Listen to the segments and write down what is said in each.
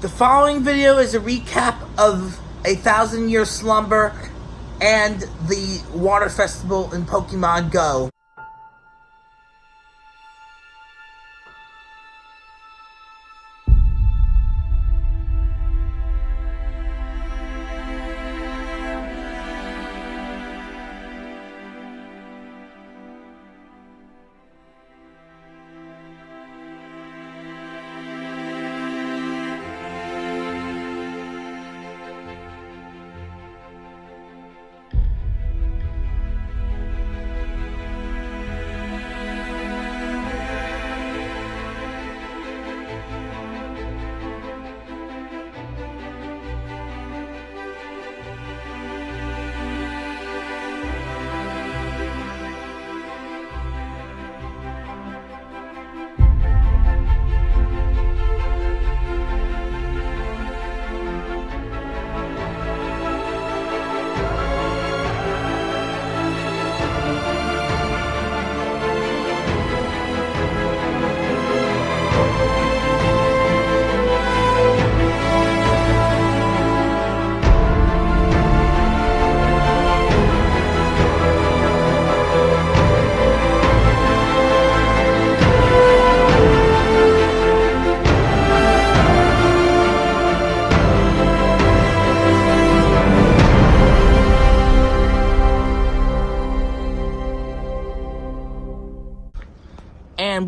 The following video is a recap of A Thousand Year Slumber and the Water Festival in Pokemon Go.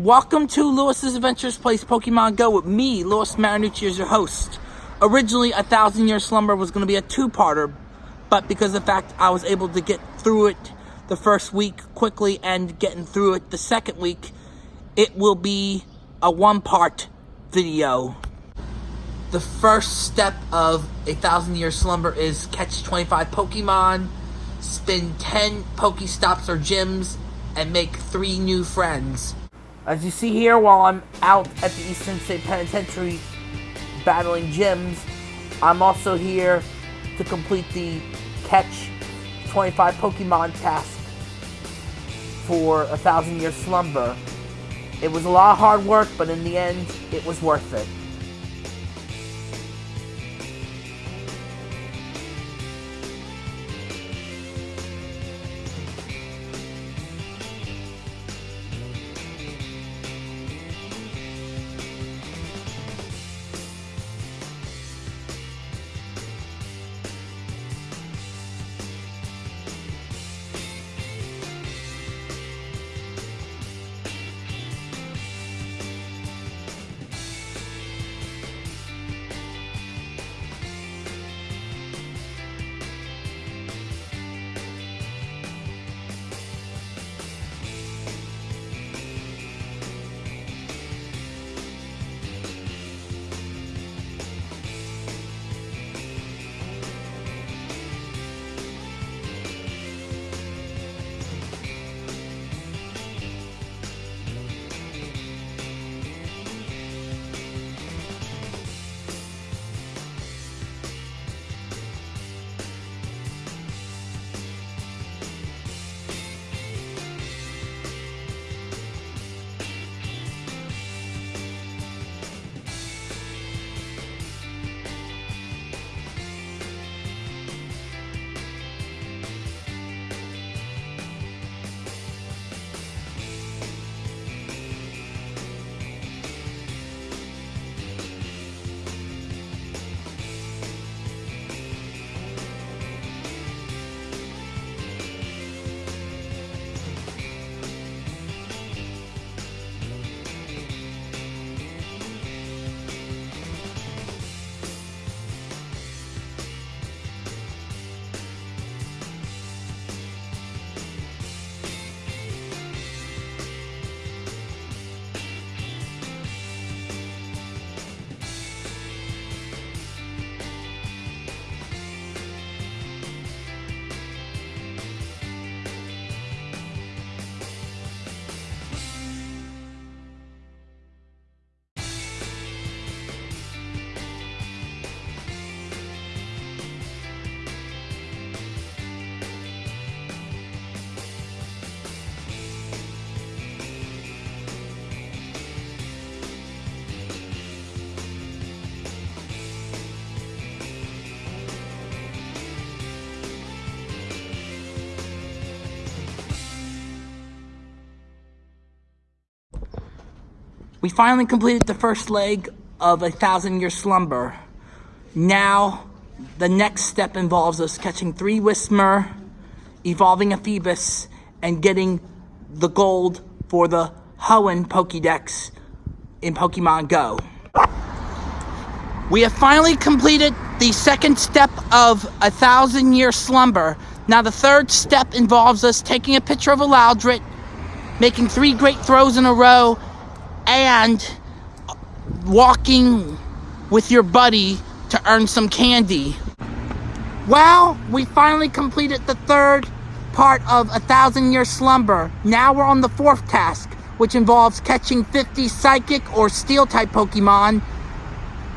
Welcome to Lewis's Adventures Place Pokemon Go with me, Lewis Marinucci, as your host. Originally, A Thousand Year Slumber was going to be a two-parter, but because of the fact I was able to get through it the first week quickly and getting through it the second week, it will be a one-part video. The first step of A Thousand Year Slumber is catch 25 Pokemon, spin 10 Pokestops or gyms, and make three new friends. As you see here, while I'm out at the Eastern State Penitentiary battling gyms, I'm also here to complete the catch 25 Pokemon task for a thousand year slumber. It was a lot of hard work, but in the end, it was worth it. We finally completed the first leg of a thousand year slumber. Now, the next step involves us catching three Whismur, evolving a Feebas, and getting the gold for the Hoenn Pokédex in Pokemon Go. We have finally completed the second step of a thousand year slumber. Now the third step involves us taking a picture of a Loudred, making three great throws in a row, and walking with your buddy to earn some candy. Well, we finally completed the third part of a thousand year slumber. Now we're on the fourth task, which involves catching 50 psychic or steel type Pokemon,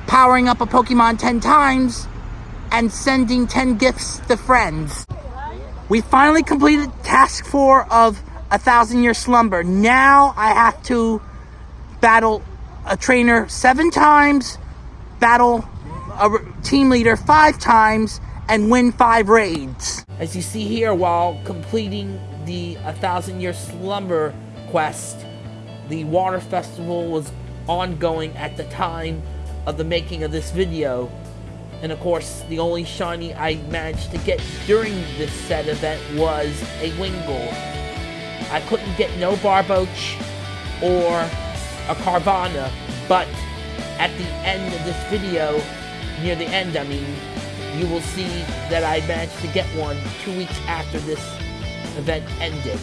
powering up a Pokemon 10 times, and sending 10 gifts to friends. We finally completed task four of a thousand year slumber. Now I have to battle a trainer seven times, battle a team leader five times, and win five raids. As you see here, while completing the A Thousand Year Slumber quest, the Water Festival was ongoing at the time of the making of this video. And of course, the only shiny I managed to get during this said event was a Wingull. I couldn't get no Barboach or a Carvanha, but at the end of this video, near the end I mean, you will see that I managed to get one two weeks after this event ended.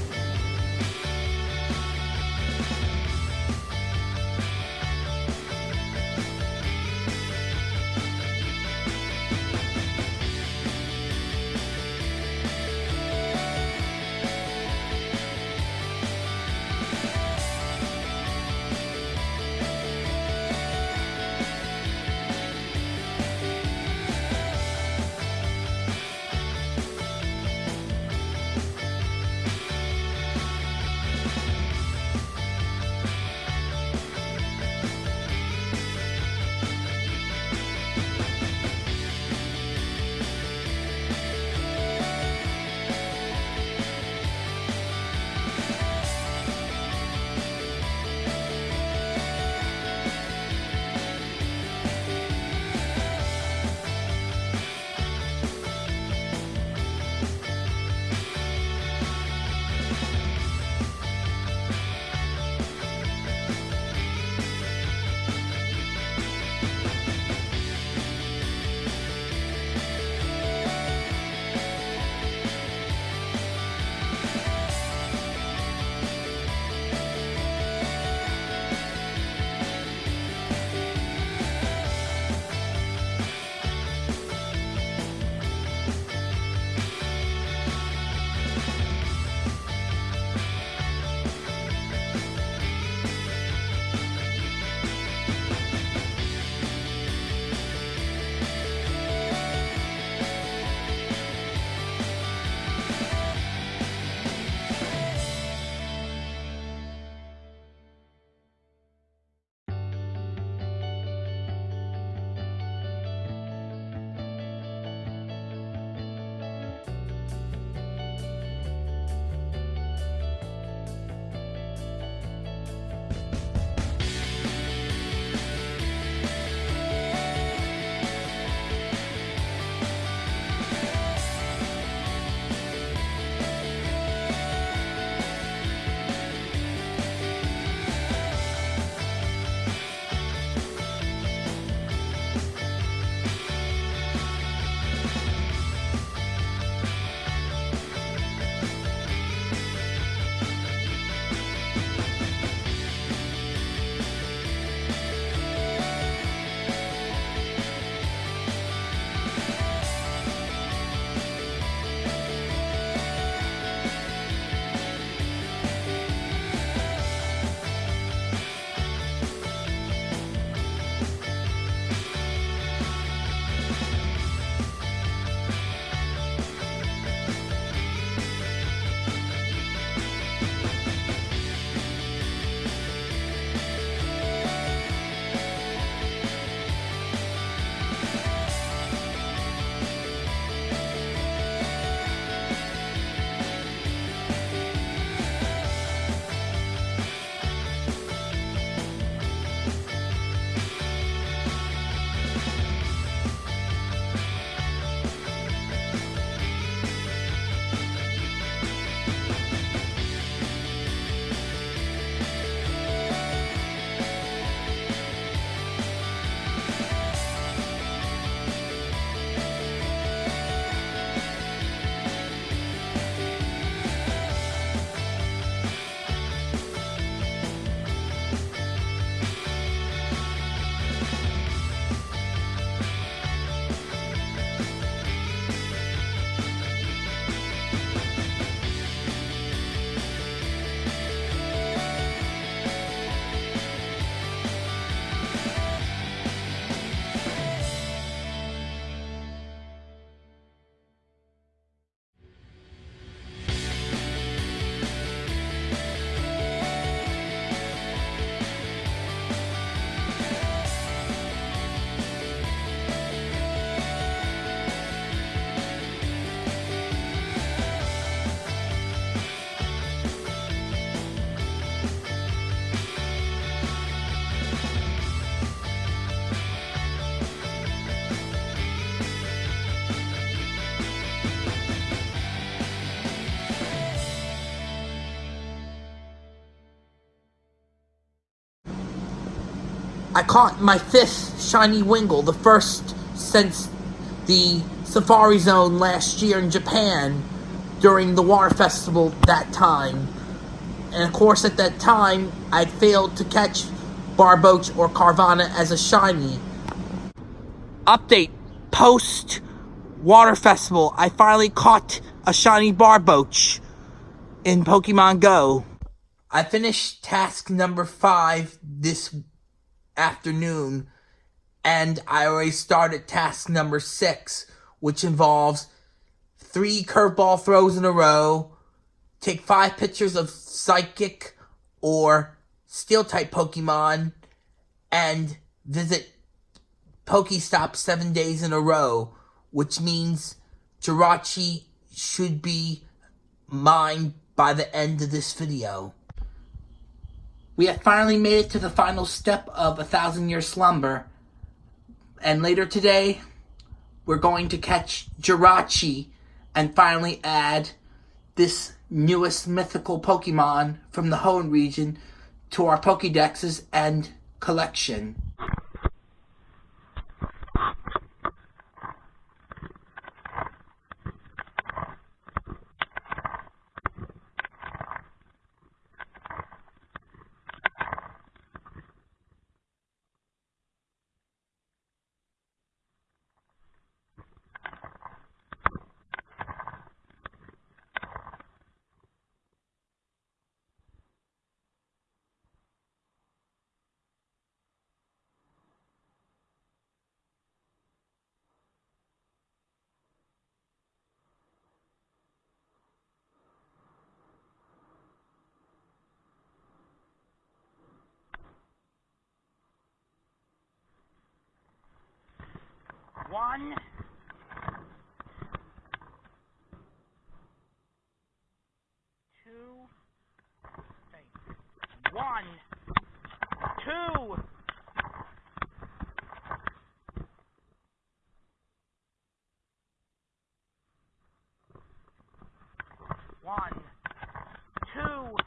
I caught my fifth shiny Wingull, the first since the Safari Zone last year in Japan during the water festival that time. And of course, at that time, I'd failed to catch Barboach or Carvanha as a shiny. Update post water festival, I finally caught a shiny Barboach in Pokemon Go. I finished task number five this afternoon, and I already started task number six, which involves three curveball throws in a row, take five pictures of psychic or steel type Pokemon, and visit Pokestop seven days in a row, which means Jirachi should be mine by the end of this video. We have finally made it to the final step of A Thousand Year Slumber. And later today, we're going to catch Jirachi and finally add this newest mythical Pokemon from the Hoenn region to our Pokedexes and collection. One. Two. One. Two. One. Two.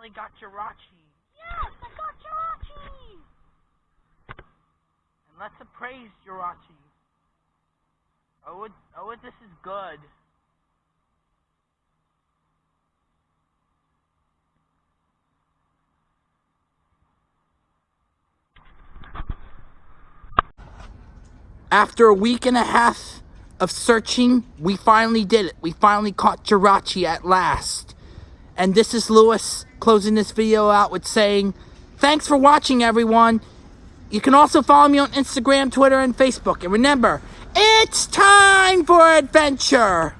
finally got Jirachi. Yes, I got Jirachi! And let's appraise Jirachi. Oh, it, oh, it, this is good. After a week and a half of searching, we finally did it. We finally caught Jirachi at last. And this is Lewis closing this video out with saying, thanks for watching, everyone. You can also follow me on Instagram, Twitter, and Facebook. And remember, it's time for adventure.